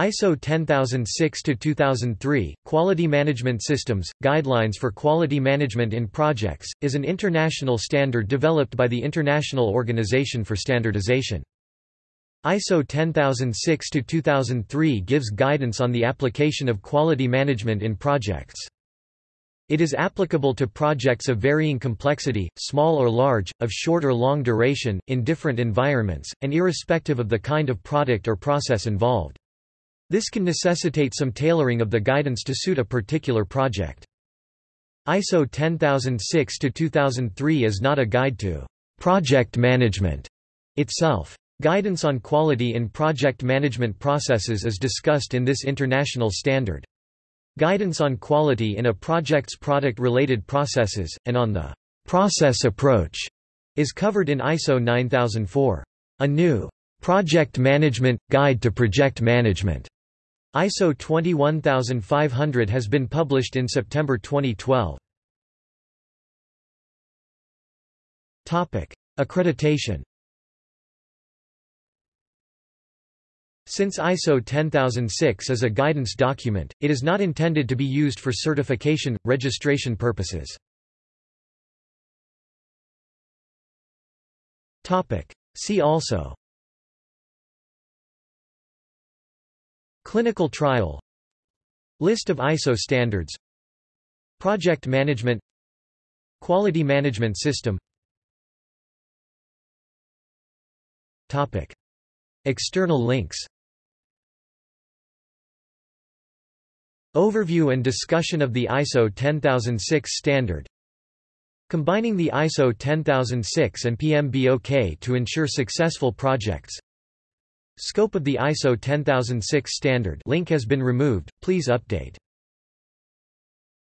ISO 10006-2003, Quality Management Systems, Guidelines for Quality Management in Projects, is an international standard developed by the International Organization for Standardization. ISO 10006-2003 gives guidance on the application of quality management in projects. It is applicable to projects of varying complexity, small or large, of short or long duration, in different environments, and irrespective of the kind of product or process involved. This can necessitate some tailoring of the guidance to suit a particular project. ISO 10006-2003 is not a guide to project management itself. Guidance on quality in project management processes is discussed in this international standard. Guidance on quality in a project's product-related processes, and on the process approach, is covered in ISO 9004. A new Project Management – Guide to Project Management ISO 21500 has been published in September 2012. Topic: Accreditation. Since ISO 10006 is a guidance document, it is not intended to be used for certification, registration purposes. Topic: See also Clinical trial. List of ISO standards. Project management. Quality management system. Topic. External links. Overview and discussion of the ISO 10006 standard. Combining the ISO 10006 and PMBOK to ensure successful projects Scope of the ISO 10006 standard link has been removed, please update